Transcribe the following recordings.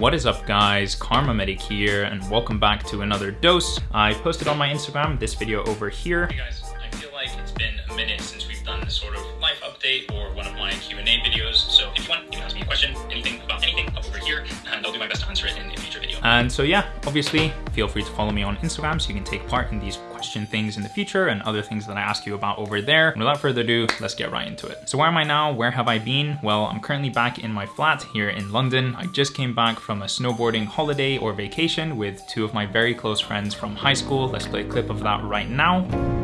What is up guys, Kharma Medic here and welcome back to another dose. I posted on my Instagram this video over here. Hey guys, I feel like it's been a minute since we've done this sort of life update or one of my Q&A videos. So if you want, you can ask me a question, anything about anything up over here and I'll do my best to answer it in a future video. And so yeah, obviously feel free to follow me on Instagram so you can take part in these question things in the future and other things that I ask you about over there. And without further ado, let's get right into it. So where am I now? Where have I been? Well, I'm currently back in my flat here in London. I just came back from a snowboarding holiday or vacation with two of my very close friends from high school. Let's play a clip of that right now.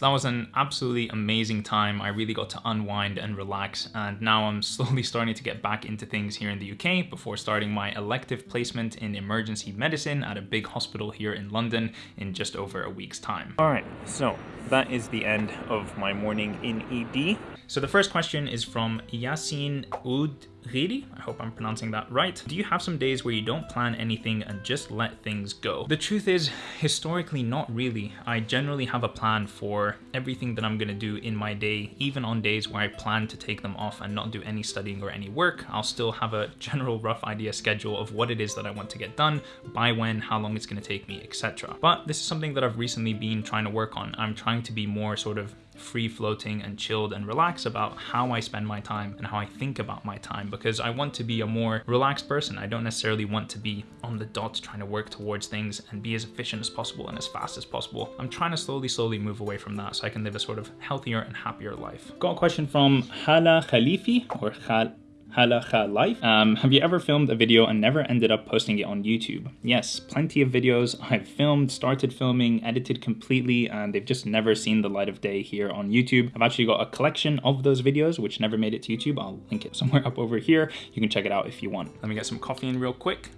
So that was an absolutely amazing time. I really got to unwind and relax and now I'm slowly starting to get back into things here in the UK before starting my elective placement in emergency medicine at a big hospital here in London in just over a week's time. All right, so that is the end of my morning in ED. So the first question is from Yasin Ud Riri, I hope I'm pronouncing that right. Do you have some days where you don't plan anything and just let things go? The truth is, historically, not really. I generally have a plan for everything that I'm gonna do in my day, even on days where I plan to take them off and not do any studying or any work. I'll still have a general rough idea schedule of what it is that I want to get done, by when, how long it's gonna take me, etc. But this is something that I've recently been trying to work on. I'm trying to be more sort of free floating and chilled and relaxed about how I spend my time and how I think about my time because I want to be a more relaxed person. I don't necessarily want to be on the dot trying to work towards things and be as efficient as possible and as fast as possible. I'm trying to slowly, slowly move away from that so I can live a sort of healthier and happier life. Got a question from Hala Khalifi or Khal Halacha Life. Um, have you ever filmed a video and never ended up posting it on YouTube? Yes, plenty of videos I've filmed, started filming, edited completely, and they've just never seen the light of day here on YouTube. I've actually got a collection of those videos which never made it to YouTube. I'll link it somewhere up over here. You can check it out if you want. Let me get some coffee in real quick.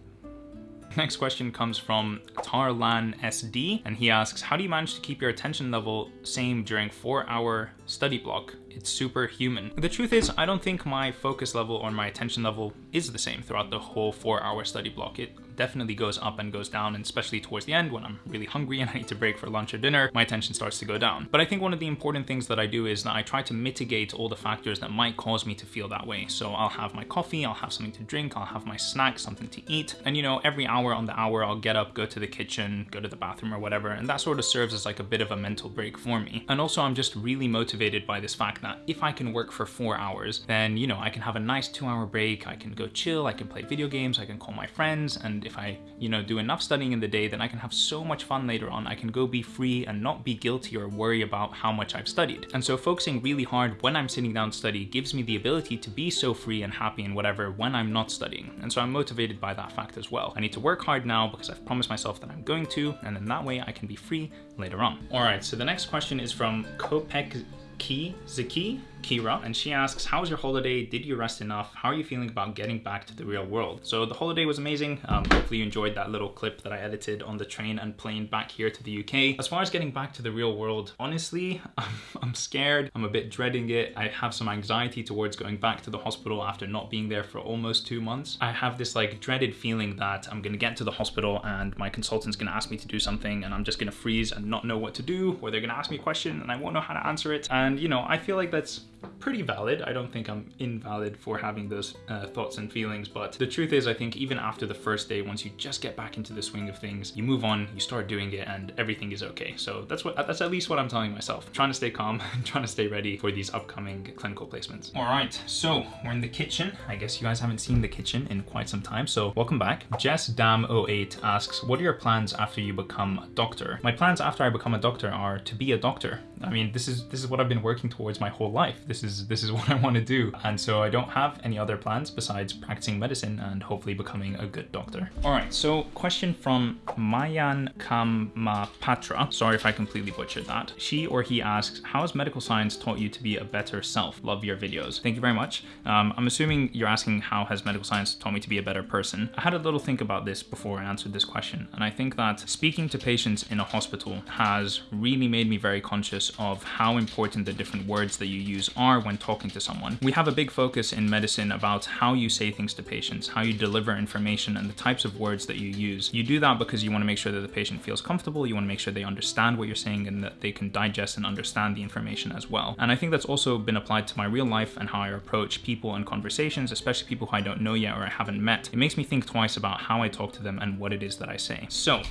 Next question comes from Tarlan SD, and he asks, how do you manage to keep your attention level same during four hour study block? It's superhuman. The truth is, I don't think my focus level or my attention level is the same throughout the whole four hour study block. It definitely goes up and goes down, and especially towards the end when I'm really hungry and I need to break for lunch or dinner, my attention starts to go down. But I think one of the important things that I do is that I try to mitigate all the factors that might cause me to feel that way. So I'll have my coffee, I'll have something to drink, I'll have my snack, something to eat. And you know, every hour on the hour, I'll get up, go to the kitchen, go to the bathroom or whatever. And that sort of serves as like a bit of a mental break for me. And also I'm just really motivated by this fact that if I can work for four hours, then, you know, I can have a nice two hour break. I can go chill, I can play video games, I can call my friends. And if I, you know, do enough studying in the day, then I can have so much fun later on. I can go be free and not be guilty or worry about how much I've studied. And so focusing really hard when I'm sitting down to study gives me the ability to be so free and happy and whatever when I'm not studying. And so I'm motivated by that fact as well. I need to work hard now because I've promised myself that I'm going to, and then that way I can be free later on. All right, so the next question is from Kopek Ki Ziki Kira, and she asks, how was your holiday? Did you rest enough? How are you feeling about getting back to the real world? So the holiday was amazing. Um, hopefully you enjoyed that little clip that I edited on the train and plane back here to the UK. As far as getting back to the real world, honestly, I'm, I'm scared. I'm a bit dreading it. I have some anxiety towards going back to the hospital after not being there for almost two months. I have this like dreaded feeling that I'm gonna get to the hospital and my consultant's gonna ask me to do something and I'm just gonna freeze and not know what to do, or they're gonna ask me a question and I won't know how to answer it. And you know, I feel like that's pretty valid. I don't think I'm invalid for having those uh, thoughts and feelings, but the truth is I think even after the first day, once you just get back into the swing of things, you move on, you start doing it and everything is okay. So that's what that's at least what I'm telling myself. I'm trying to stay calm trying to stay ready for these upcoming clinical placements. All right, so we're in the kitchen. I guess you guys haven't seen the kitchen in quite some time, so welcome back. Jess Dam08 asks, what are your plans after you become a doctor? My plans after I become a doctor are to be a doctor. I mean, this is this is what I've been working towards my whole life. This is this is what I want to do. And so I don't have any other plans besides practicing medicine and hopefully becoming a good doctor. All right, so question from Mayan Kamapatra. Sorry if I completely butchered that. She or he asks, how has medical science taught you to be a better self? Love your videos. Thank you very much. Um, I'm assuming you're asking how has medical science taught me to be a better person? I had a little think about this before I answered this question. And I think that speaking to patients in a hospital has really made me very conscious of how important the different words that you use are when talking to someone. We have a big focus in medicine about how you say things to patients, how you deliver information and the types of words that you use. You do that because you want to make sure that the patient feels comfortable, you want to make sure they understand what you're saying and that they can digest and understand the information as well. And I think that's also been applied to my real life and how I approach people and conversations, especially people who I don't know yet or I haven't met. It makes me think twice about how I talk to them and what it is that I say. So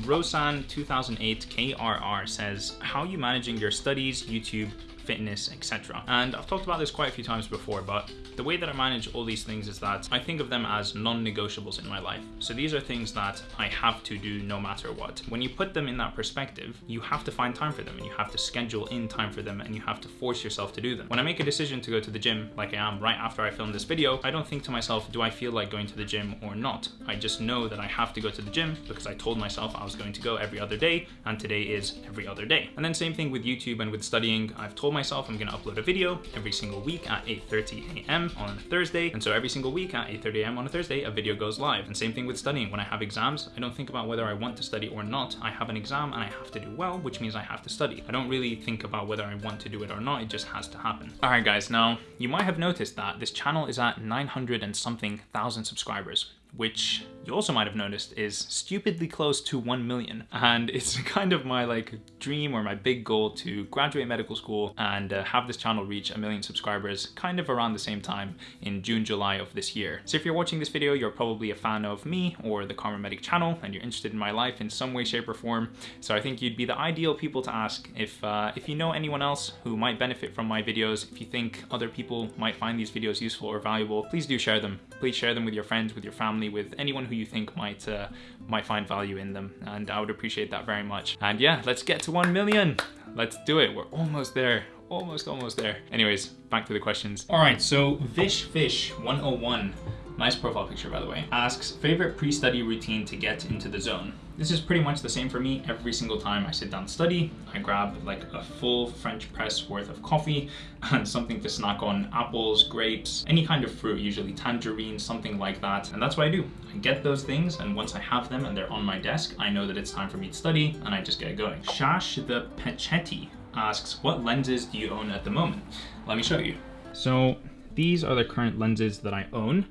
Rosan2008 KRR says, how are you managing your studies, YouTube, fitness, etc. And I've talked about this quite a few times before, but the way that I manage all these things is that I think of them as non-negotiables in my life. So these are things that I have to do no matter what. When you put them in that perspective, you have to find time for them and you have to schedule in time for them and you have to force yourself to do them. When I make a decision to go to the gym, like I am right after I film this video, I don't think to myself, do I feel like going to the gym or not? I just know that I have to go to the gym because I told myself I was going to go every other day and today is every other day. And then same thing with YouTube and with studying. I've told myself I'm gonna upload a video every single week at 8.30 a.m. on Thursday. And so every single week at 8.30 a.m. on a Thursday, a video goes live. And same thing with studying. When I have exams, I don't think about whether I want to study or not. I have an exam and I have to do well, which means I have to study. I don't really think about whether I want to do it or not. It just has to happen. All right, guys. Now, you might have noticed that this channel is at 900 and something thousand subscribers which you also might have noticed is stupidly close to 1 million. And it's kind of my like dream or my big goal to graduate medical school and uh, have this channel reach a million subscribers kind of around the same time in June, July of this year. So if you're watching this video, you're probably a fan of me or the Kharma Medic channel and you're interested in my life in some way, shape or form. So I think you'd be the ideal people to ask if, uh, if you know anyone else who might benefit from my videos, if you think other people might find these videos useful or valuable, please do share them. Please share them with your friends, with your family, with anyone who you think might uh, might find value in them. And I would appreciate that very much. And yeah, let's get to 1 million. Let's do it. We're almost there. Almost, almost there. Anyways, back to the questions. All right, so Vish Fish 101 nice profile picture by the way, asks favorite pre-study routine to get into the zone. This is pretty much the same for me every single time I sit down to study. I grab like a full French press worth of coffee and something to snack on, apples, grapes, any kind of fruit, usually tangerine, something like that. And that's what I do. I get those things and once I have them and they're on my desk, I know that it's time for me to study and I just get going. Shash the Pechetti asks, what lenses do you own at the moment? Let me show you. So these are the current lenses that I own.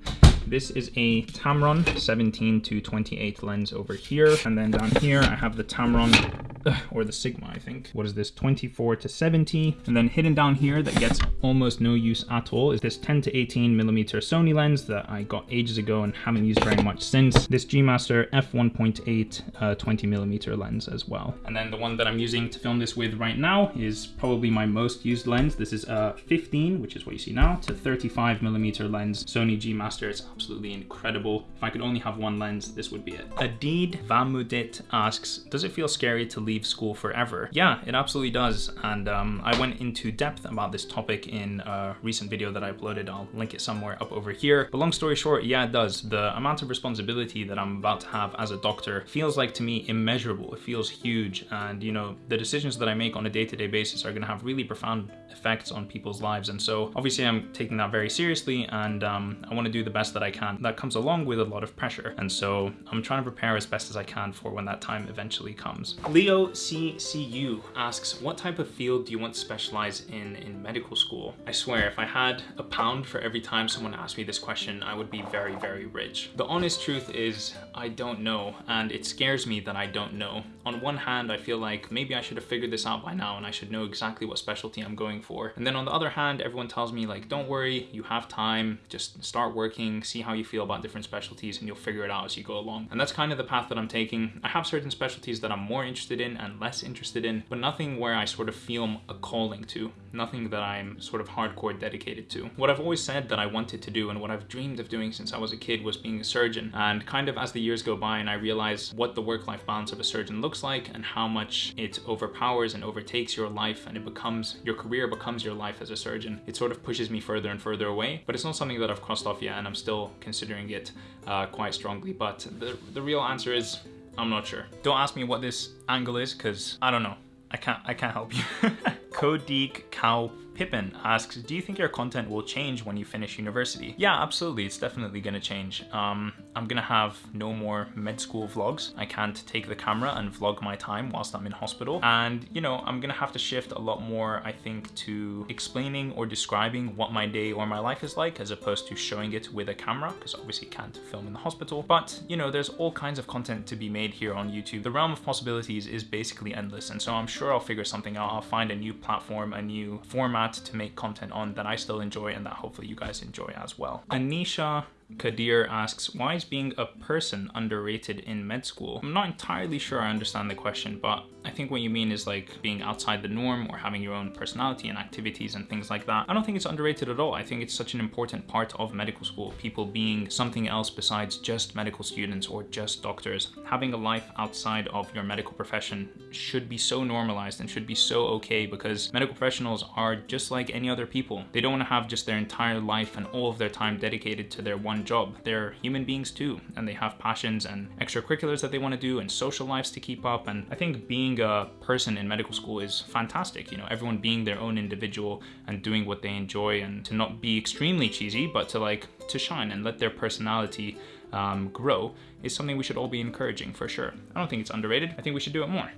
This is a Tamron 17 to 28 lens over here. And then down here, I have the Tamron or the Sigma, I think. What is this, 24 to 70? And then hidden down here that gets almost no use at all is this 10 to 18 millimeter Sony lens that I got ages ago and haven't used very much since. This G Master f1.8 uh, 20 millimeter lens as well. And then the one that I'm using to film this with right now is probably my most used lens. This is a 15, which is what you see now, to 35 millimeter lens Sony G Master. It's absolutely incredible. If I could only have one lens, this would be it. Adid Vamudit asks, does it feel scary to leave leave school forever? Yeah, it absolutely does. And um, I went into depth about this topic in a recent video that I uploaded. I'll link it somewhere up over here. But long story short, yeah, it does. The amount of responsibility that I'm about to have as a doctor feels like to me immeasurable. It feels huge. And you know, the decisions that I make on a day-to-day -day basis are gonna have really profound effects on people's lives. And so obviously I'm taking that very seriously and um, I wanna do the best that I can. That comes along with a lot of pressure. And so I'm trying to prepare as best as I can for when that time eventually comes. Leo CCU asks, what type of field do you want to specialize in in medical school? I swear, if I had a pound for every time someone asked me this question, I would be very, very rich. The honest truth is, I don't know, and it scares me that I don't know. On one hand, I feel like maybe I should have figured this out by now and I should know exactly what specialty I'm going for. And then on the other hand, everyone tells me like, don't worry, you have time, just start working, see how you feel about different specialties and you'll figure it out as you go along. And that's kind of the path that I'm taking. I have certain specialties that I'm more interested in and less interested in, but nothing where I sort of feel a calling to, nothing that I'm sort of hardcore dedicated to. What I've always said that I wanted to do and what I've dreamed of doing since I was a kid was being a surgeon. And kind of as the years go by and I realize what the work-life balance of a surgeon looks like and how much it overpowers and overtakes your life and it becomes, your career becomes your life as a surgeon, it sort of pushes me further and further away. But it's not something that I've crossed off yet and I'm still considering it uh, quite strongly. But the, the real answer is I'm not sure. Don't ask me what this angle is because I don't know. I can't I can't help you. Kodik Cow Pippin asks, do you think your content will change when you finish university? Yeah, absolutely. It's definitely going to change. Um, I'm going to have no more med school vlogs. I can't take the camera and vlog my time whilst I'm in hospital. And, you know, I'm going to have to shift a lot more, I think, to explaining or describing what my day or my life is like as opposed to showing it with a camera because obviously you can't film in the hospital. But, you know, there's all kinds of content to be made here on YouTube. The realm of possibilities is basically endless. And so I'm sure I'll figure something out. I'll find a new platform, a new format to make content on that I still enjoy and that hopefully you guys enjoy as well. Anisha Kadir asks, why is being a person underrated in med school? I'm not entirely sure I understand the question, but I think what you mean is like being outside the norm or having your own personality and activities and things like that. I don't think it's underrated at all. I think it's such an important part of medical school, people being something else besides just medical students or just doctors. Having a life outside of your medical profession should be so normalized and should be so okay because medical professionals are just like any other people. They don't want to have just their entire life and all of their time dedicated to their one job. They're human beings too, and they have passions and extracurriculars that they want to do and social lives to keep up. And I think being being a person in medical school is fantastic. You know, everyone being their own individual and doing what they enjoy and to not be extremely cheesy, but to like, to shine and let their personality um, grow is something we should all be encouraging for sure. I don't think it's underrated. I think we should do it more.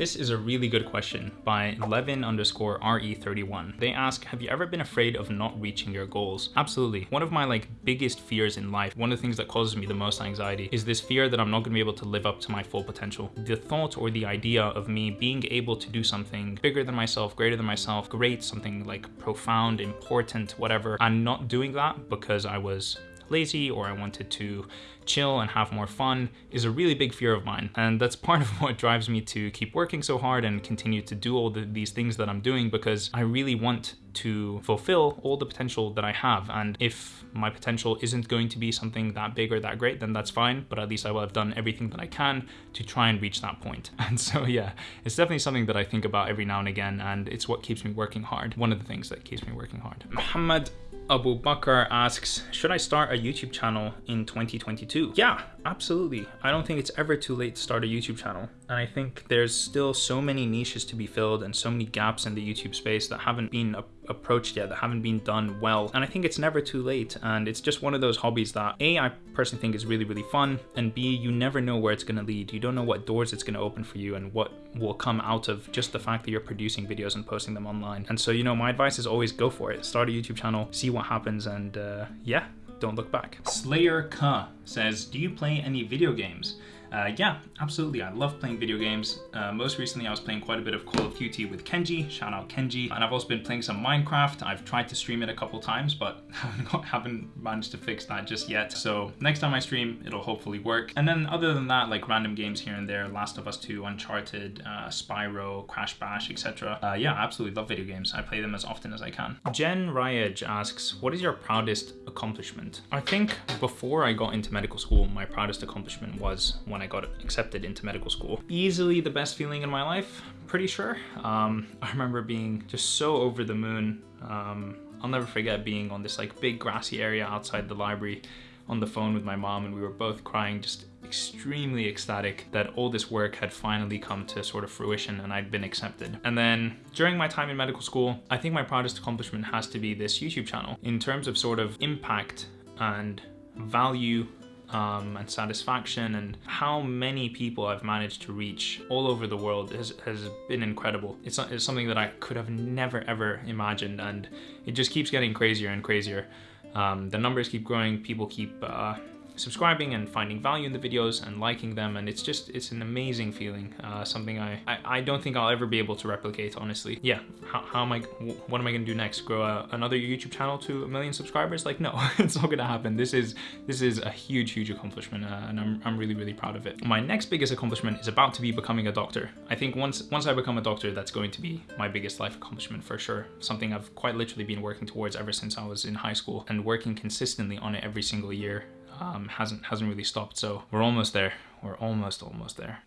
This is a really good question by Levin underscore RE31. They ask, have you ever been afraid of not reaching your goals? Absolutely. One of my like biggest fears in life, one of the things that causes me the most anxiety is this fear that I'm not gonna be able to live up to my full potential. The thought or the idea of me being able to do something bigger than myself, greater than myself, great, something like profound, important, whatever, and not doing that because I was lazy or I wanted to chill and have more fun is a really big fear of mine. And that's part of what drives me to keep working so hard and continue to do all the, these things that I'm doing because I really want to fulfill all the potential that I have. And if my potential isn't going to be something that big or that great, then that's fine. But at least I will have done everything that I can to try and reach that point. And so, yeah, it's definitely something that I think about every now and again. And it's what keeps me working hard. One of the things that keeps me working hard. Muhammad Abu Bakr asks, should I start a YouTube channel in 2022? Yeah, absolutely. I don't think it's ever too late to start a YouTube channel. And I think there's still so many niches to be filled and so many gaps in the YouTube space that haven't been approached yet, that haven't been done well. And I think it's never too late. And it's just one of those hobbies that A, I personally think is really, really fun. And B, you never know where it's gonna lead. You don't know what doors it's gonna open for you and what will come out of just the fact that you're producing videos and posting them online. And so, you know, my advice is always go for it. Start a YouTube channel, see what happens, and uh, yeah, don't look back. Slayer K says, do you play any video games? Uh, yeah, absolutely. I love playing video games. Uh, most recently, I was playing quite a bit of Call of Duty with Kenji. Shout out Kenji. And I've also been playing some Minecraft. I've tried to stream it a couple times, but haven't managed to fix that just yet. So next time I stream, it'll hopefully work. And then other than that, like random games here and there, Last of Us 2, Uncharted, uh, Spyro, Crash Bash, etc. Uh, yeah, absolutely love video games. I play them as often as I can. Jen Ryaj asks, what is your proudest accomplishment? I think before I got into medical school, my proudest accomplishment was when when I got accepted into medical school. Easily the best feeling in my life, pretty sure. Um, I remember being just so over the moon. Um, I'll never forget being on this like big grassy area outside the library on the phone with my mom and we were both crying just extremely ecstatic that all this work had finally come to sort of fruition and I'd been accepted. And then during my time in medical school, I think my proudest accomplishment has to be this YouTube channel. In terms of sort of impact and value um, and satisfaction and how many people I've managed to reach all over the world has, has been incredible. It's, it's something that I could have never ever imagined and it just keeps getting crazier and crazier. Um, the numbers keep growing, people keep uh, subscribing and finding value in the videos and liking them and it's just it's an amazing feeling uh, something I, I, I don't think I'll ever be able to replicate honestly. Yeah how, how am I what am I gonna do next? Grow a, another YouTube channel to a million subscribers? Like no it's not gonna happen. This is this is a huge huge accomplishment uh, and I'm, I'm really really proud of it. My next biggest accomplishment is about to be becoming a doctor. I think once once I become a doctor that's going to be my biggest life accomplishment for sure. Something I've quite literally been working towards ever since I was in high school and working consistently on it every single year um, hasn't hasn't really stopped. So we're almost there. We're almost almost there.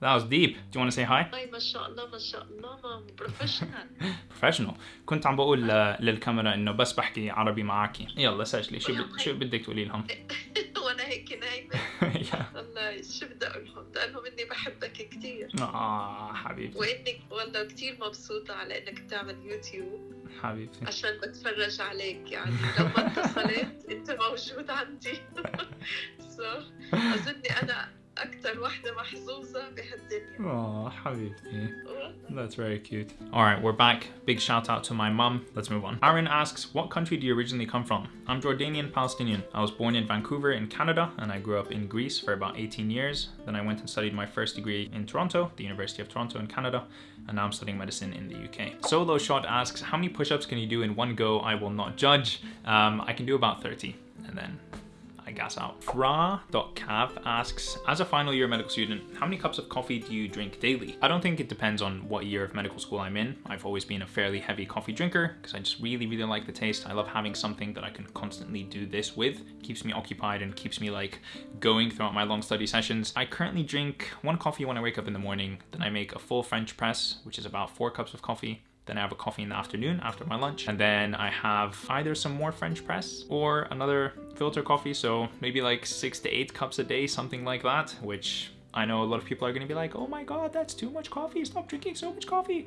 That was deep. Do you want to say hi? هاي ما شاء الله ما شاء الله بروفيشنال بروفيشنال كنت عم بقول للكاميرا إنه بس بحكي عربي معك يلا سجلي شو شو بدك تقولي لهم؟ وأنا هيك نايمة. والله شو بدي أقول لهم؟ بدي أقول لهم إني بحبك كثير آه حبيبتي. وإنك والله كثير مبسوطة على إنك بتعمل يوتيوب. حبيبتي. عشان بتفرج عليك. يعني لو ما اتصلت أنت موجود عندي. أظني أنا أكتر واحدة محظوظة بهالدنيا. Oh, حبيبتي. That's very cute. All right, we're back. Big shout out to my mum. Let's move on. Aaron asks, what country do you originally come from? I'm Jordanian Palestinian. I was born in Vancouver in Canada and I grew up in Greece for about 18 years. Then I went and studied my first degree in Toronto, the University of Toronto in Canada, and now I'm studying medicine in the UK. Solo Shot asks, how many push-ups can you do in one go? I will not judge. Um, I can do about 30 and then I gas out. Fra.cav asks, as a final year medical student, how many cups of coffee do you drink daily? I don't think it depends on what year of medical school I'm in. I've always been a fairly heavy coffee drinker because I just really, really like the taste. I love having something that I can constantly do this with. It keeps me occupied and keeps me like going throughout my long study sessions. I currently drink one coffee when I wake up in the morning. Then I make a full French press, which is about four cups of coffee. Then I have a coffee in the afternoon after my lunch. And then I have either some more French press or another filter coffee. So maybe like six to eight cups a day, something like that, which I know a lot of people are gonna be like, oh my God, that's too much coffee. Stop drinking so much coffee.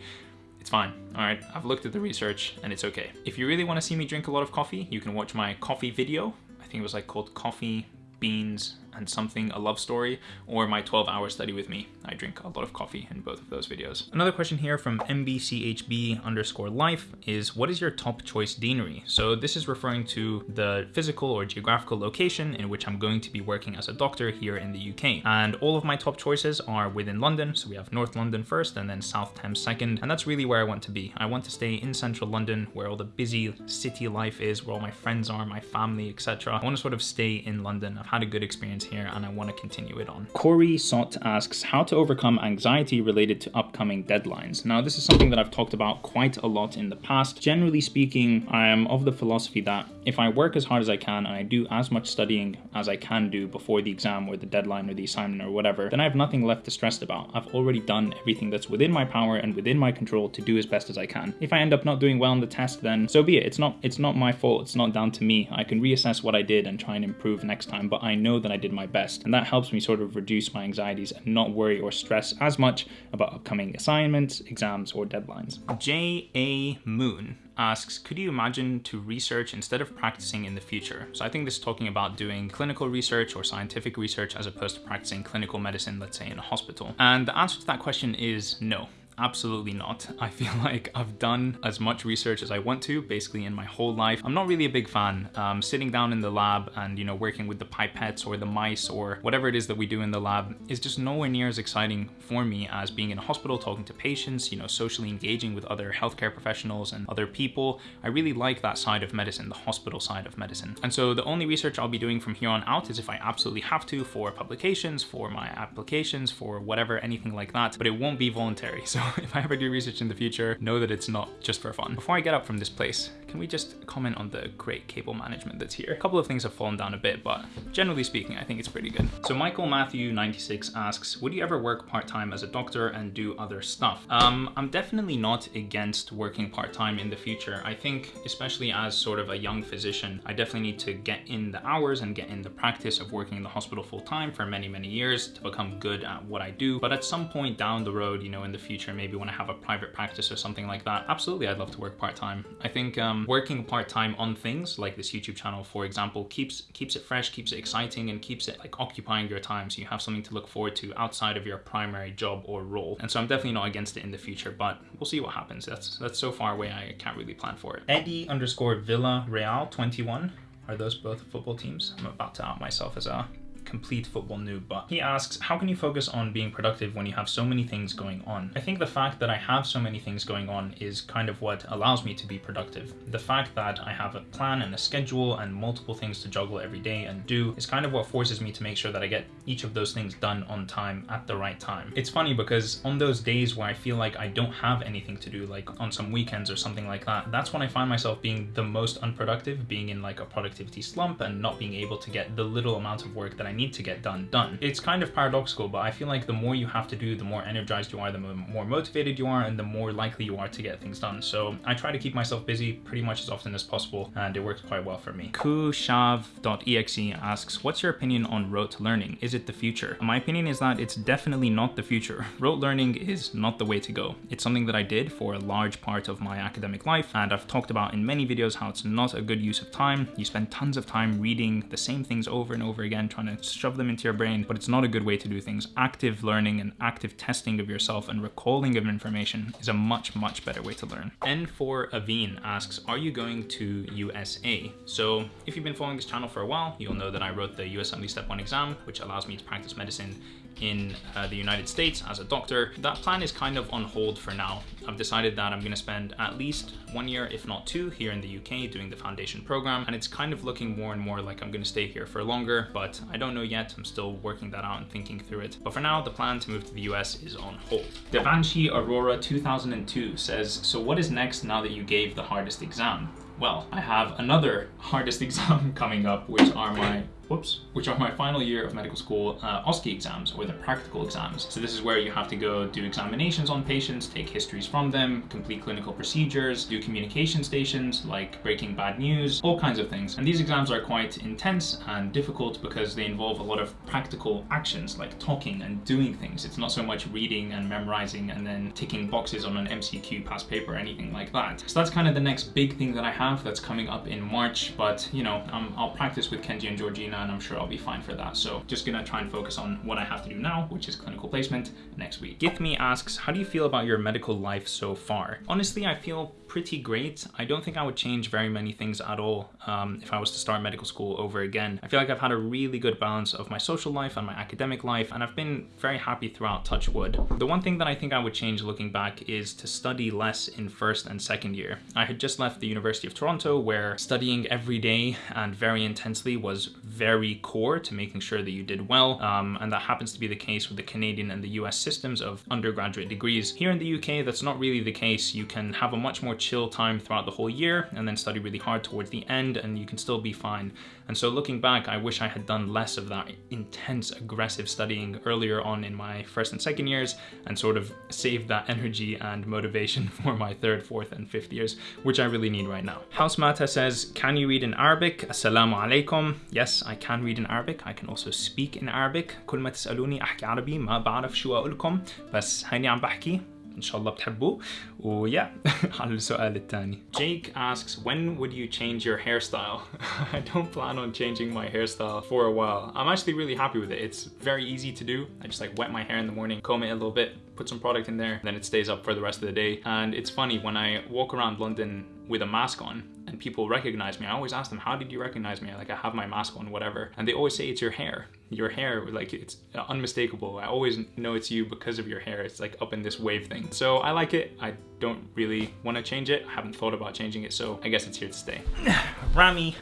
It's fine, all right? I've looked at the research and it's okay. If you really wanna see me drink a lot of coffee, you can watch my coffee video. I think it was like called Coffee beans, and something a love story, or my 12 hour study with me. I drink a lot of coffee in both of those videos. Another question here from mbchb underscore life is what is your top choice deanery? So this is referring to the physical or geographical location in which I'm going to be working as a doctor here in the UK. And all of my top choices are within London. So we have North London first and then South Thames second. And that's really where I want to be. I want to stay in central London where all the busy city life is, where all my friends are, my family, etc. I want to sort of stay in London. I've had a good experience experience here and I want to continue it on. Corey Sott asks how to overcome anxiety related to upcoming deadlines. Now, this is something that I've talked about quite a lot in the past. Generally speaking, I am of the philosophy that if I work as hard as I can and I do as much studying as I can do before the exam or the deadline or the assignment or whatever, then I have nothing left to stress about. I've already done everything that's within my power and within my control to do as best as I can. If I end up not doing well on the test, then so be it. It's not it's not my fault. It's not down to me. I can reassess what I did and try and improve next time, but I know that I did my best. And that helps me sort of reduce my anxieties and not worry or stress as much about upcoming assignments, exams, or deadlines. J.A. Moon asks, could you imagine to research instead of practicing in the future? So I think this is talking about doing clinical research or scientific research as opposed to practicing clinical medicine, let's say in a hospital. And the answer to that question is no. Absolutely not. I feel like I've done as much research as I want to, basically in my whole life. I'm not really a big fan. Um, sitting down in the lab and, you know, working with the pipettes or the mice or whatever it is that we do in the lab is just nowhere near as exciting for me as being in a hospital, talking to patients, you know, socially engaging with other healthcare professionals and other people. I really like that side of medicine, the hospital side of medicine. And so the only research I'll be doing from here on out is if I absolutely have to for publications, for my applications, for whatever, anything like that, but it won't be voluntary. So if I ever do research in the future, know that it's not just for fun. Before I get up from this place, can we just comment on the great cable management that's here? A couple of things have fallen down a bit, but generally speaking, I think it's pretty good. So Michael Matthew 96 asks, would you ever work part-time as a doctor and do other stuff? Um, I'm definitely not against working part-time in the future. I think, especially as sort of a young physician, I definitely need to get in the hours and get in the practice of working in the hospital full-time for many, many years to become good at what I do. But at some point down the road, you know, in the future, maybe when I have a private practice or something like that, absolutely, I'd love to work part-time. I think um, working part-time on things like this YouTube channel, for example, keeps keeps it fresh, keeps it exciting, and keeps it like occupying your time so you have something to look forward to outside of your primary job or role. And so I'm definitely not against it in the future, but we'll see what happens. That's that's so far away I can't really plan for it. Eddie underscore Villa Real 21. Are those both football teams? I'm about to out myself as a complete football noob, but he asks, how can you focus on being productive when you have so many things going on? I think the fact that I have so many things going on is kind of what allows me to be productive. The fact that I have a plan and a schedule and multiple things to juggle every day and do is kind of what forces me to make sure that I get each of those things done on time at the right time. It's funny because on those days where I feel like I don't have anything to do, like on some weekends or something like that, that's when I find myself being the most unproductive, being in like a productivity slump and not being able to get the little amount of work that I need need to get done done. It's kind of paradoxical, but I feel like the more you have to do, the more energized you are, the more motivated you are, and the more likely you are to get things done. So I try to keep myself busy pretty much as often as possible, and it works quite well for me. Kushav.exe asks, what's your opinion on rote learning? Is it the future? My opinion is that it's definitely not the future. Rote learning is not the way to go. It's something that I did for a large part of my academic life, and I've talked about in many videos how it's not a good use of time. You spend tons of time reading the same things over and over again, trying to shove them into your brain, but it's not a good way to do things. Active learning and active testing of yourself and recalling of information is a much, much better way to learn. N4 Aveen asks, are you going to USA? So if you've been following this channel for a while, you'll know that I wrote the USMLE Step 1 exam, which allows me to practice medicine in uh, the United States as a doctor. That plan is kind of on hold for now. I've decided that I'm going to spend at least one year, if not two, here in the UK doing the foundation program. And it's kind of looking more and more like I'm going to stay here for longer, but I don't know yet. I'm still working that out and thinking through it. But for now, the plan to move to the US is on hold. Devanshi Aurora 2002 says, so what is next now that you gave the hardest exam? Well, I have another hardest exam coming up, which are my whoops, which are my final year of medical school uh, OSCE exams, or the practical exams. So this is where you have to go do examinations on patients, take histories from them, complete clinical procedures, do communication stations like breaking bad news, all kinds of things. And these exams are quite intense and difficult because they involve a lot of practical actions like talking and doing things. It's not so much reading and memorizing and then ticking boxes on an MCQ past paper or anything like that. So that's kind of the next big thing that I have that's coming up in March, but you know, um, I'll practice with Kenji and Georgina and I'm sure I'll be fine for that. So just gonna try and focus on what I have to do now, which is clinical placement next week. Githme asks, how do you feel about your medical life so far? Honestly, I feel pretty great. I don't think I would change very many things at all um, if I was to start medical school over again. I feel like I've had a really good balance of my social life and my academic life, and I've been very happy throughout Touchwood. The one thing that I think I would change looking back is to study less in first and second year. I had just left the University of Toronto where studying every day and very intensely was very core to making sure that you did well. Um, and that happens to be the case with the Canadian and the US systems of undergraduate degrees. Here in the UK, that's not really the case. You can have a much more chill time throughout the whole year and then study really hard towards the end and you can still be fine. And so looking back, I wish I had done less of that intense, aggressive studying earlier on in my first and second years and sort of saved that energy and motivation for my third, fourth, and fifth years, which I really need right now. House Mata says, can you read in Arabic? Assalamu alaikum. Yes, I can read in Arabic. I can also speak in Arabic. كل ما تسألوني أحكي عربي ما بعرف شو أقولكم بس هيني عم بحكي ان شاء الله بتحبوه ويا على السؤال الثاني Jake asks when would you change your hairstyle I don't plan on changing my hairstyle for a while I'm actually really happy with it it's very easy to do I just like wet my hair in the morning comb it a little bit put some product in there then it stays up for the rest of the day and it's funny when I walk around London with a mask on and people recognize me, I always ask them, how did you recognize me? Like I have my mask on, whatever. And they always say it's your hair. Your hair, like it's unmistakable. I always know it's you because of your hair. It's like up in this wave thing. So I like it. I don't really want to change it. I haven't thought about changing it. So I guess it's here to stay. Rami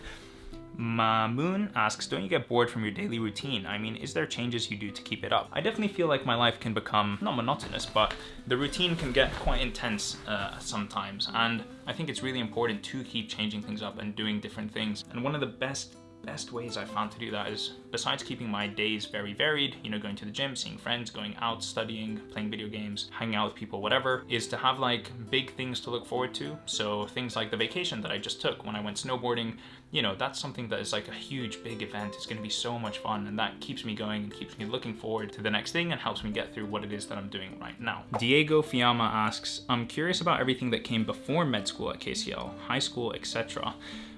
Mamoon asks, don't you get bored from your daily routine? I mean, is there changes you do to keep it up? I definitely feel like my life can become, not monotonous, but the routine can get quite intense uh, sometimes. And I think it's really important to keep changing things up and doing different things. And one of the best best ways I found to do that is besides keeping my days very varied, you know, going to the gym, seeing friends, going out, studying, playing video games, hanging out with people, whatever, is to have like big things to look forward to. So things like the vacation that I just took when I went snowboarding, you know, that's something that is like a huge, big event. It's gonna be so much fun and that keeps me going and keeps me looking forward to the next thing and helps me get through what it is that I'm doing right now. Diego Fiamma asks, I'm curious about everything that came before med school at KCL, high school, etc.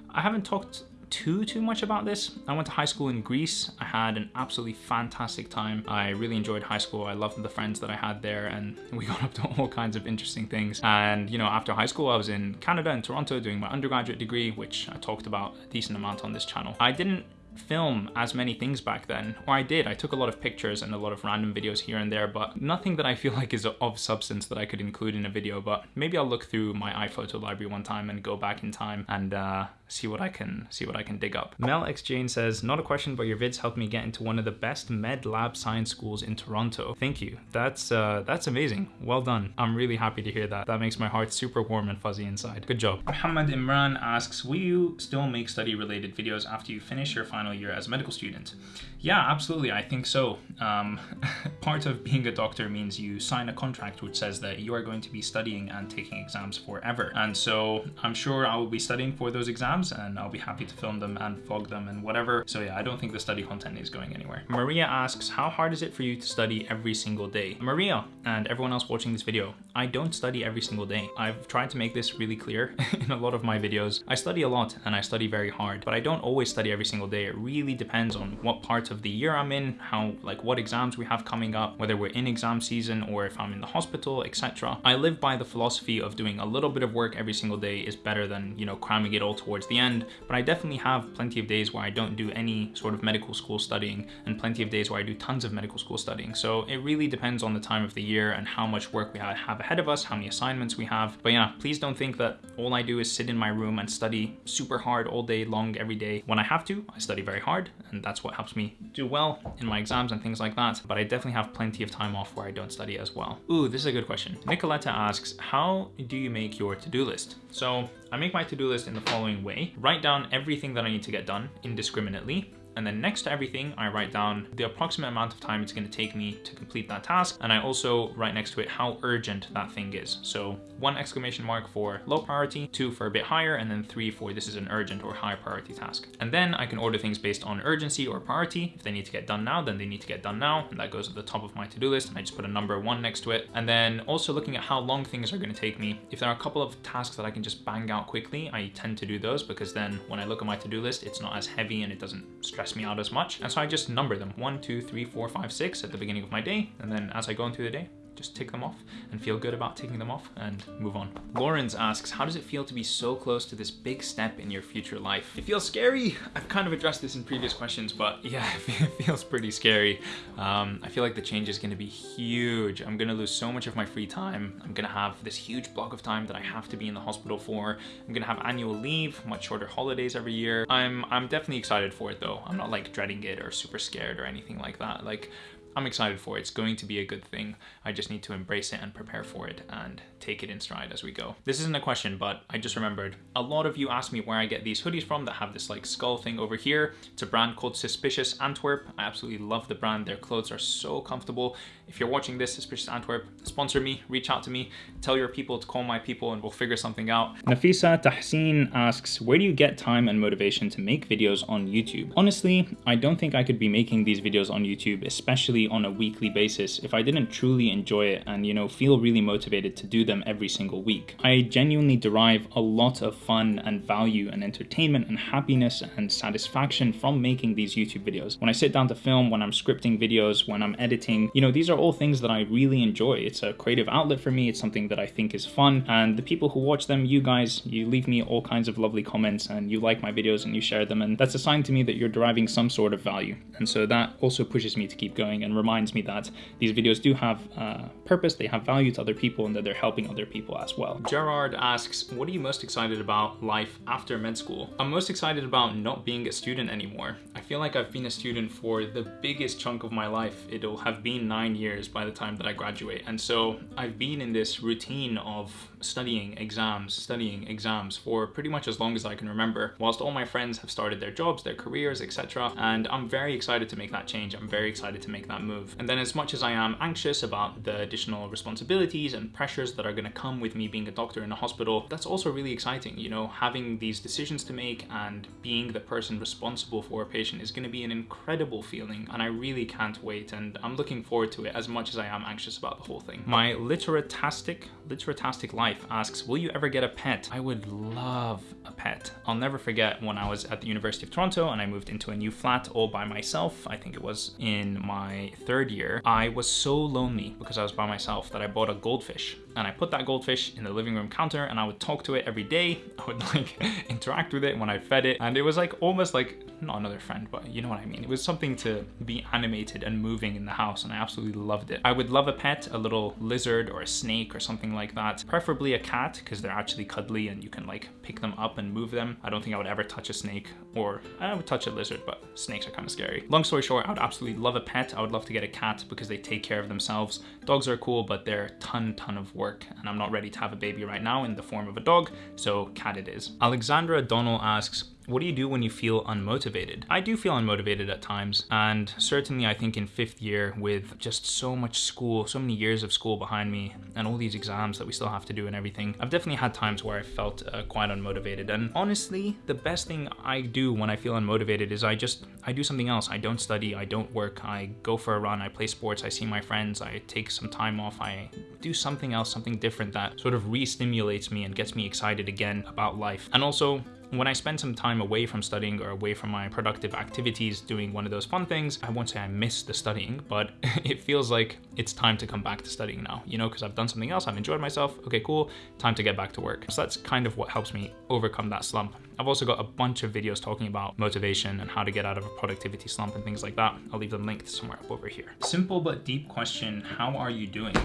I haven't talked too, too much about this. I went to high school in Greece. I had an absolutely fantastic time. I really enjoyed high school. I loved the friends that I had there and we got up to all kinds of interesting things. And, you know, after high school, I was in Canada in Toronto doing my undergraduate degree, which I talked about a decent amount on this channel. I didn't film as many things back then, or I did. I took a lot of pictures and a lot of random videos here and there, but nothing that I feel like is of substance that I could include in a video, but maybe I'll look through my iPhoto library one time and go back in time and uh, see what I can see what I can dig up. Mel X Jane says, not a question, but your vids helped me get into one of the best med lab science schools in Toronto. Thank you. That's uh, that's amazing. Well done. I'm really happy to hear that. That makes my heart super warm and fuzzy inside. Good job. Muhammad Imran asks, will you still make study related videos after you finish your final year as a medical student? Yeah, absolutely. I think so. Um, part of being a doctor means you sign a contract which says that you are going to be studying and taking exams forever. And so I'm sure I will be studying for those exams and I'll be happy to film them and vlog them and whatever. So yeah, I don't think the study content is going anywhere. Maria asks, how hard is it for you to study every single day? Maria and everyone else watching this video, I don't study every single day. I've tried to make this really clear in a lot of my videos. I study a lot and I study very hard, but I don't always study every single day. It really depends on what parts of the year I'm in, how like what exams we have coming up, whether we're in exam season or if I'm in the hospital, etc. I live by the philosophy of doing a little bit of work every single day is better than, you know, cramming it all towards the end, but I definitely have plenty of days where I don't do any sort of medical school studying and plenty of days where I do tons of medical school studying. So it really depends on the time of the year and how much work we have ahead of us, how many assignments we have. But yeah, please don't think that all I do is sit in my room and study super hard all day long every day. When I have to, I study very hard and that's what helps me do well in my exams and things like that. But I definitely have plenty of time off where I don't study as well. Ooh, this is a good question. Nicoletta asks, how do you make your to-do list? So I make my to-do list in the following way. Write down everything that I need to get done indiscriminately and then next to everything, I write down the approximate amount of time it's going to take me to complete that task. And I also write next to it how urgent that thing is. So one exclamation mark for low priority, two for a bit higher, and then three for this is an urgent or high priority task. And then I can order things based on urgency or priority. If they need to get done now, then they need to get done now. And that goes at the top of my to-do list. And I just put a number one next to it. And then also looking at how long things are going to take me. If there are a couple of tasks that I can just bang out quickly, I tend to do those because then when I look at my to-do list, it's not as heavy and it doesn't stress me out as much. And so I just number them one, two, three, four, five, six at the beginning of my day. And then as I go into the day, just tick them off and feel good about ticking them off and move on. Lawrence asks, how does it feel to be so close to this big step in your future life? It feels scary. I've kind of addressed this in previous questions, but yeah, it feels pretty scary. Um, I feel like the change is gonna be huge. I'm gonna lose so much of my free time. I'm gonna have this huge block of time that I have to be in the hospital for. I'm gonna have annual leave, much shorter holidays every year. I'm, I'm definitely excited for it though. I'm not like dreading it or super scared or anything like that. Like I'm excited for it. It's going to be a good thing. I just need to embrace it and prepare for it and take it in stride as we go. This isn't a question, but I just remembered a lot of you asked me where I get these hoodies from that have this like skull thing over here. It's a brand called Suspicious Antwerp. I absolutely love the brand. Their clothes are so comfortable. If you're watching this, Suspicious Antwerp, sponsor me, reach out to me, tell your people to call my people and we'll figure something out. Nafisa Tahseen asks, where do you get time and motivation to make videos on YouTube? Honestly, I don't think I could be making these videos on YouTube, especially on a weekly basis, if I didn't truly enjoy it and, you know, feel really motivated to do them every single week. I genuinely derive a lot of fun and value and entertainment and happiness and satisfaction from making these YouTube videos. When I sit down to film, when I'm scripting videos, when I'm editing, you know, these are all things that I really enjoy. It's a creative outlet for me. It's something that I think is fun. And the people who watch them, you guys, you leave me all kinds of lovely comments and you like my videos and you share them. And that's a sign to me that you're deriving some sort of value. And so that also pushes me to keep going and reminds me that these videos do have uh, purpose, they have value to other people and that they're helping other people as well. Gerard asks, what are you most excited about life after med school? I'm most excited about not being a student anymore. I feel like I've been a student for the biggest chunk of my life. It'll have been nine years by the time that I graduate. And so I've been in this routine of studying exams, studying exams for pretty much as long as I can remember, whilst all my friends have started their jobs, their careers, etc. And I'm very excited to make that change. I'm very excited to make that move. And then as much as I am anxious about the additional responsibilities and pressures that are going to come with me being a doctor in a hospital, that's also really exciting. You know, having these decisions to make and being the person responsible for a patient is going to be an incredible feeling. And I really can't wait. And I'm looking forward to it as much as I am anxious about the whole thing. My literatastic, literatastic life asks, will you ever get a pet? I would love a pet. I'll never forget when I was at the University of Toronto and I moved into a new flat all by myself. I think it was in my third year. I was so lonely because I was by myself that I bought a goldfish and I put that goldfish in the living room counter and I would talk to it every day. I would like interact with it when I fed it and it was like almost like not another friend but you know what I mean. It was something to be animated and moving in the house and I absolutely loved it. I would love a pet, a little lizard or a snake or something like that. Preferably a cat because they're actually cuddly and you can like pick them up and move them. I don't think I would ever touch a snake or I would touch a lizard but snakes are kind of scary. Long story short, I would absolutely love a pet. I would love to get a cat because they take care of themselves. Dogs are cool but they're a ton ton of work and I'm not ready to have a baby right now in the form of a dog, so cat it is. Alexandra Donnell asks, what do you do when you feel unmotivated? I do feel unmotivated at times, and certainly I think in fifth year with just so much school, so many years of school behind me, and all these exams that we still have to do and everything, I've definitely had times where I felt uh, quite unmotivated. And honestly, the best thing I do when I feel unmotivated is I just, I do something else. I don't study, I don't work, I go for a run, I play sports, I see my friends, I take some time off, I do something else, something different that sort of re-stimulates me and gets me excited again about life. And also, when I spend some time away from studying or away from my productive activities doing one of those fun things, I won't say I miss the studying, but it feels like it's time to come back to studying now, you know, because I've done something else, I've enjoyed myself, okay, cool, time to get back to work. So that's kind of what helps me overcome that slump. I've also got a bunch of videos talking about motivation and how to get out of a productivity slump and things like that. I'll leave them linked somewhere up over here. Simple but deep question, how are you doing?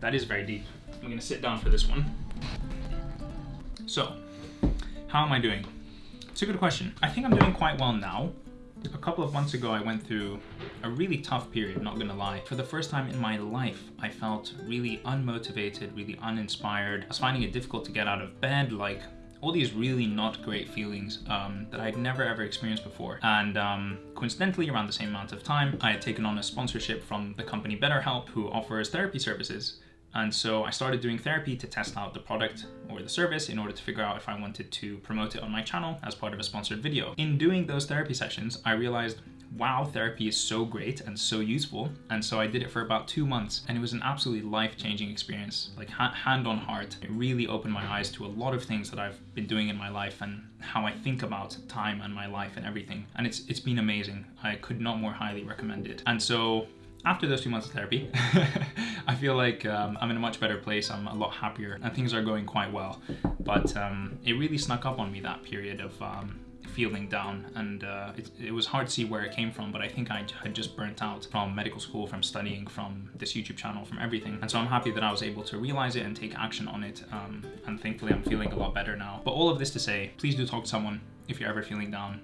That is very deep. I'm gonna sit down for this one. So, how am I doing? It's a good question. I think I'm doing quite well now. A couple of months ago, I went through a really tough period, not gonna lie. For the first time in my life, I felt really unmotivated, really uninspired. I was finding it difficult to get out of bed, like all these really not great feelings um, that I'd never ever experienced before. And um, coincidentally, around the same amount of time, I had taken on a sponsorship from the company BetterHelp, who offers therapy services. And so I started doing therapy to test out the product or the service in order to figure out if I wanted to promote it on my channel as part of a sponsored video. In doing those therapy sessions, I realized wow, therapy is so great and so useful. And so I did it for about two months and it was an absolutely life-changing experience, like ha hand on heart. It really opened my eyes to a lot of things that I've been doing in my life and how I think about time and my life and everything. And it's it's been amazing. I could not more highly recommend it. And so after those two months of therapy, I feel like um, I'm in a much better place. I'm a lot happier and things are going quite well. But um, it really snuck up on me that period of um, feeling down. And uh, it, it, was hard to see where it came from but I think I had just burnt out from medical school from studying from this YouTube channel from everything. And so I'm happy that I was able to realize it and take action on it. Um, and thankfully I'm feeling a lot better now. But all of this to say please do talk to someone if you're ever feeling down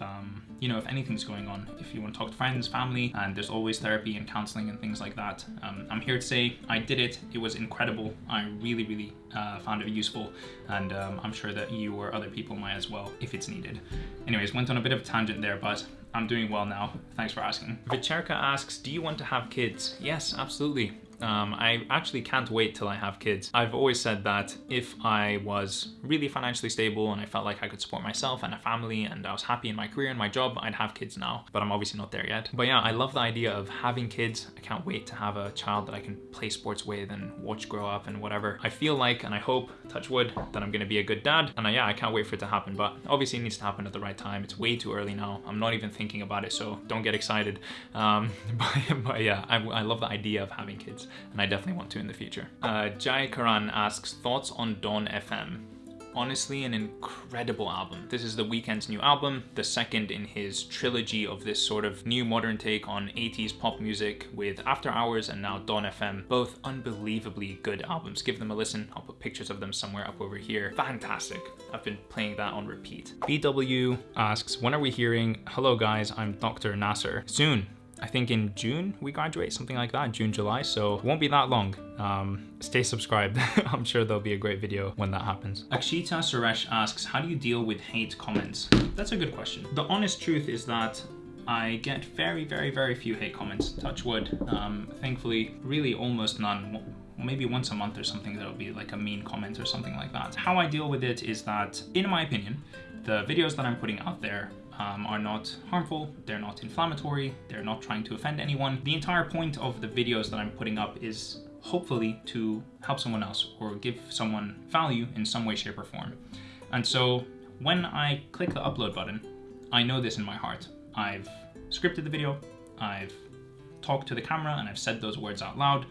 um, you know, if anything's going on, if you want to talk to friends, family, and there's always therapy and counseling and things like that. Um, I'm here to say I did it. It was incredible. I really, really uh, found it useful, and um, I'm sure that you or other people might as well if it's needed. Anyways, went on a bit of a tangent there, but I'm doing well now. Thanks for asking. Vicherka asks, do you want to have kids? Yes, absolutely. Um, I actually can't wait till I have kids. I've always said that if I was really financially stable and I felt like I could support myself and a family and I was happy in my career and my job, I'd have kids now, but I'm obviously not there yet. But yeah, I love the idea of having kids. I can't wait to have a child that I can play sports with and watch grow up and whatever. I feel like, and I hope, touch wood, that I'm gonna be a good dad. And I, yeah, I can't wait for it to happen, but obviously it needs to happen at the right time. It's way too early now. I'm not even thinking about it, so don't get excited. Um, but, but, yeah, I, I love the idea of having kids and I definitely want to in the future. Uh, Jai Karan asks, thoughts on Dawn FM? honestly an incredible album. This is The Weeknd's new album, the second in his trilogy of this sort of new modern take on 80s pop music with After Hours and now Dawn FM. Both unbelievably good albums. Give them a listen. I'll put pictures of them somewhere up over here. Fantastic. I've been playing that on repeat. BW asks, when are we hearing, hello guys, I'm Dr. Nasser. Soon, I think in June we graduate, something like that, June, July, so won't be that long. Um, stay subscribed. I'm sure there'll be a great video when that happens. Akshita Suresh asks, how do you deal with hate comments? That's a good question. The honest truth is that I get very, very, very few hate comments, touch wood. Um, thankfully, really almost none maybe once a month or something there'll be like a mean comment or something like that. How I deal with it is that, in my opinion, the videos that I'm putting out there um, are not harmful, they're not inflammatory, they're not trying to offend anyone. The entire point of the videos that I'm putting up is hopefully to help someone else or give someone value in some way, shape, or form. And so when I click the upload button, I know this in my heart. I've scripted the video, I've talked to the camera, and I've said those words out loud,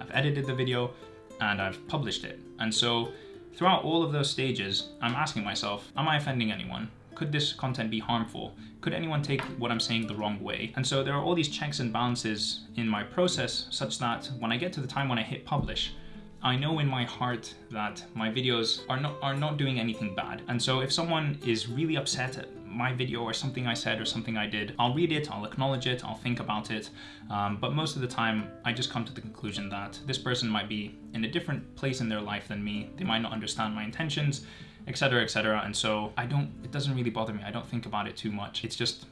I've edited the video, and I've published it. And so throughout all of those stages, I'm asking myself, am I offending anyone? Could this content be harmful? Could anyone take what I'm saying the wrong way? And so there are all these checks and balances in my process such that when I get to the time when I hit publish, I know in my heart that my videos are not are not doing anything bad. And so if someone is really upset at my video or something I said or something I did, I'll read it, I'll acknowledge it, I'll think about it. Um, but most of the time, I just come to the conclusion that this person might be in a different place in their life than me. They might not understand my intentions etc etc and so i don't it doesn't really bother me. I don't think about it too much. It's just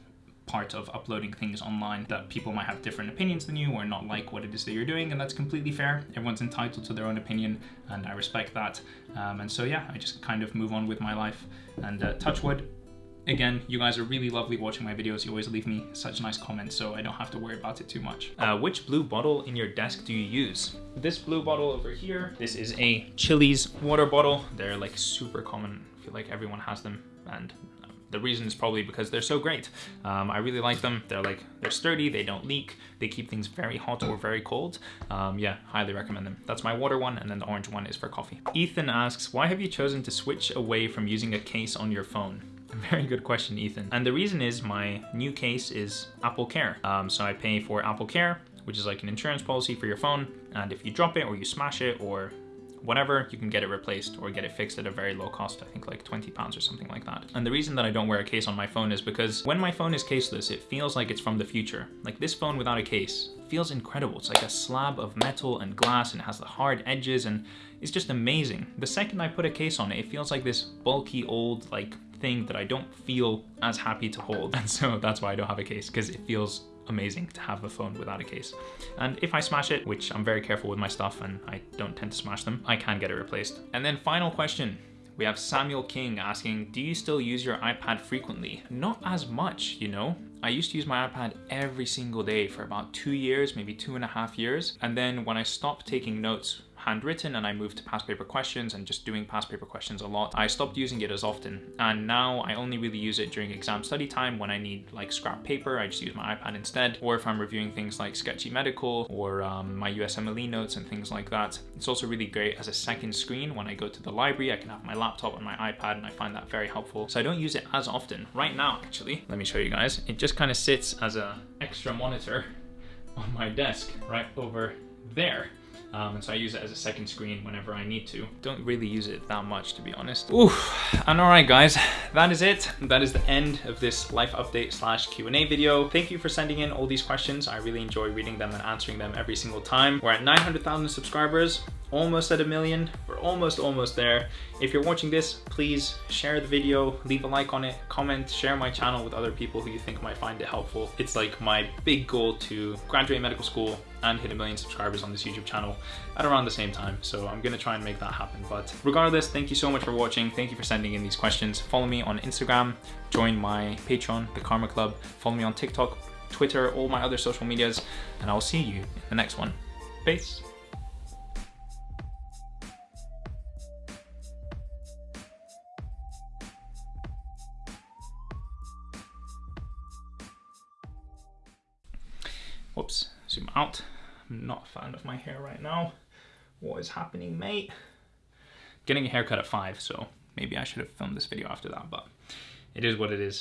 part of uploading things online that people might have different opinions than you or not like what it is that you're doing and that's completely fair. Everyone's entitled to their own opinion and i respect that. Um, and so yeah i just kind of move on with my life. And uh, touch wood Again, you guys are really lovely watching my videos. You always leave me such nice comments, so I don't have to worry about it too much. Uh, which blue bottle in your desk do you use? This blue bottle over here, this is a Chilly's water bottle. They're like super common. I feel like everyone has them and the reason is probably because they're so great. Um, I really like them. They're like, they're sturdy, they don't leak, they keep things very hot or very cold. Um, yeah, highly recommend them. That's my water one, and then the orange one is for coffee. Ethan asks, why have you chosen to switch away from using a case on your phone? Very good question, Ethan. And the reason is my new case is Apple Care. Um, so I pay for Apple Care, which is like an insurance policy for your phone. And if you drop it or you smash it or whatever, you can get it replaced or get it fixed at a very low cost, I think like 20 pounds or something like that. And the reason that I don't wear a case on my phone is because when my phone is caseless, it feels like it's from the future. Like this phone without a case feels incredible. It's like a slab of metal and glass and it has the hard edges and it's just amazing. The second I put a case on it, it feels like this bulky old like thing that I don't feel as happy to hold. And so that's why I don't have a case because it feels amazing to have a phone without a case. And if I smash it, which I'm very careful with my stuff and I don't tend to smash them, I can get it replaced. And then final question. We have Samuel King asking, do you still use your iPad frequently? Not as much, you know? I used to use my iPad every single day for about two years, maybe two and a half years. And then when I stopped taking notes handwritten and I moved to past paper questions and just doing past paper questions a lot, I stopped using it as often. And now I only really use it during exam study time when I need like scrap paper, I just use my iPad instead. Or if I'm reviewing things like Sketchy Medical or um, my USMLE notes and things like that. It's also really great as a second screen when I go to the library. I can have my laptop and my iPad and I find that very helpful. So I don't use it as often. Right now, actually, let me show you guys. It just kind of sits as a extra monitor on my desk right over there. Um, and so I use it as a second screen whenever I need to. Don't really use it that much to be honest. Ooh, and alright guys, that is it. That is the end of this life update slash Q&A video. Thank you for sending in all these questions. I really enjoy reading them and answering them every single time. We're at 900,000 subscribers almost at a million. We're almost, almost there. If you're watching this, please share the video, leave a like on it, comment, share my channel with other people who you think might find it helpful. It's like my big goal to graduate medical school and hit a million subscribers on this YouTube channel at around the same time. So I'm gonna try and make that happen. But regardless, thank you so much for watching. Thank you for sending in these questions. Follow me on Instagram, join my Patreon, the Kharma Club. Follow me on TikTok, Twitter, all my other social medias, and I'll see you in the next one. Peace. Whoops, zoom out. I'm not a fan of my hair right now. What is happening, mate? Getting a haircut at five, so maybe I should have filmed this video after that, but it is what it is.